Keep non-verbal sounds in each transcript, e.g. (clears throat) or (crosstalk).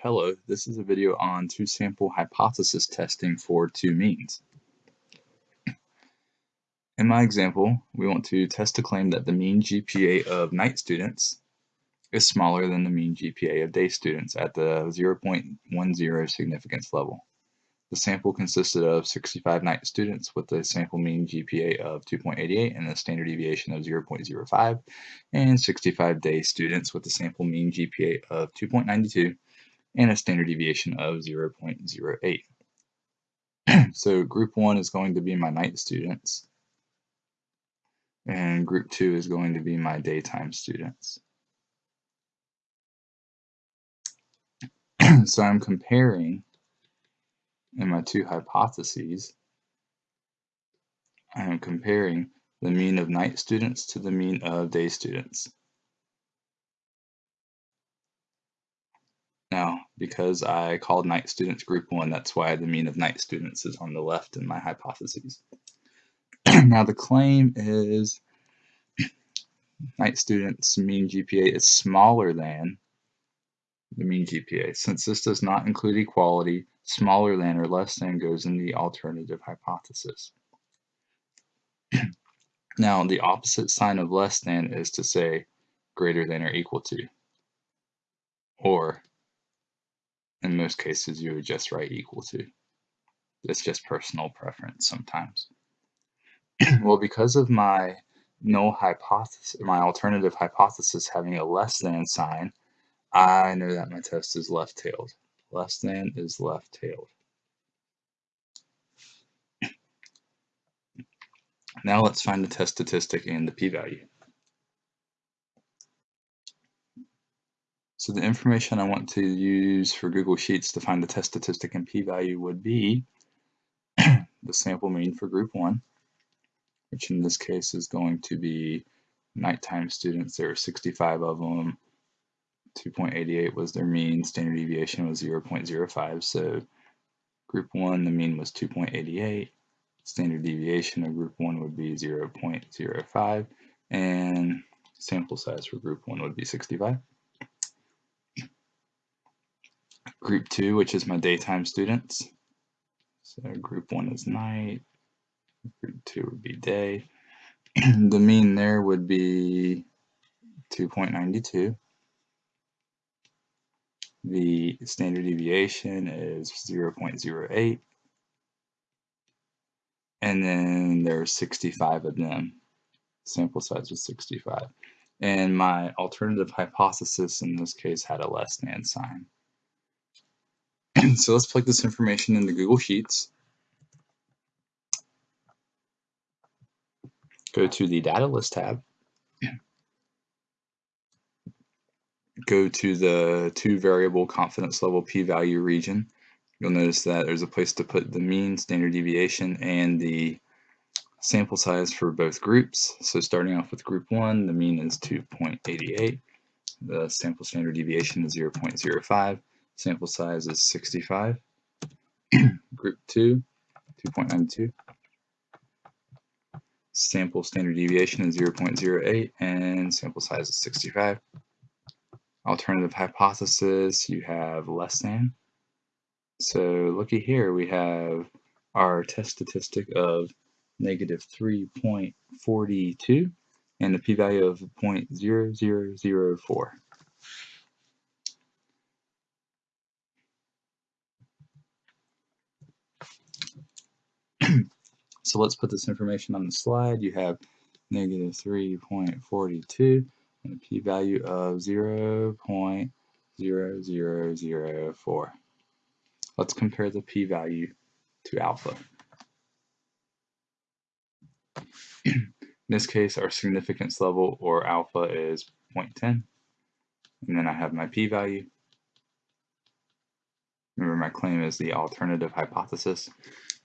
Hello, this is a video on two-sample hypothesis testing for two means. In my example, we want to test a claim that the mean GPA of night students is smaller than the mean GPA of day students at the 0.10 significance level. The sample consisted of 65 night students with a sample mean GPA of 2.88 and a standard deviation of 0.05, and 65 day students with a sample mean GPA of 2.92 and a standard deviation of 0.08. (clears throat) so group one is going to be my night students, and group two is going to be my daytime students. (clears throat) so I'm comparing in my two hypotheses, I am comparing the mean of night students to the mean of day students. Now, because I called night students group one, that's why the mean of night students is on the left in my hypotheses. (clears throat) now the claim is (clears throat) night students mean GPA is smaller than the mean GPA. Since this does not include equality, smaller than or less than goes in the alternative hypothesis. (clears throat) now, the opposite sign of less than is to say greater than or equal to. Or, in most cases, you would just write equal to. It's just personal preference sometimes. (clears throat) well, because of my null hypothesis, my alternative hypothesis having a less than sign, I know that my test is left-tailed. Less than is left-tailed. Now let's find the test statistic and the p-value. So the information I want to use for Google Sheets to find the test statistic and p-value would be (clears throat) the sample mean for group 1, which in this case is going to be nighttime students. There are 65 of them 2.88 was their mean, standard deviation was 0.05. So group 1, the mean was 2.88. Standard deviation of group 1 would be 0.05. And sample size for group 1 would be 65. Group 2, which is my daytime students. So group 1 is night. Group 2 would be day. (clears throat) the mean there would be 2.92. The standard deviation is 0.08. And then there's 65 of them. Sample size was 65. And my alternative hypothesis in this case had a less than sign. (clears throat) so let's plug this information into Google Sheets. Go to the Data List tab. go to the two variable confidence level p-value region, you'll notice that there's a place to put the mean, standard deviation, and the sample size for both groups. So starting off with group 1, the mean is 2.88, the sample standard deviation is 0.05, sample size is 65. (clears throat) group 2, 2.92, sample standard deviation is 0.08, and sample size is 65 alternative hypothesis, you have less than. So looky here, we have our test statistic of negative 3.42 and the p-value of 0.0004. so let's put this information on the slide. You have negative 3.42 and a p-value of 0 0.0004. Let's compare the p-value to alpha. (clears throat) In this case, our significance level, or alpha, is 0.10. And then I have my p-value. Remember, my claim is the alternative hypothesis.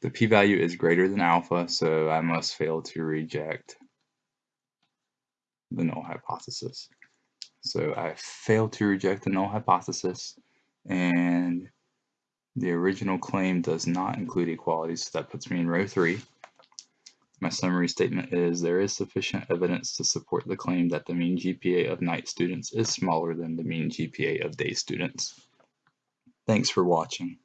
The p-value is greater than alpha, so I must fail to reject the null hypothesis. So I fail to reject the null hypothesis and the original claim does not include equality, so that puts me in row three. My summary statement is there is sufficient evidence to support the claim that the mean GPA of night students is smaller than the mean GPA of day students. Thanks for watching.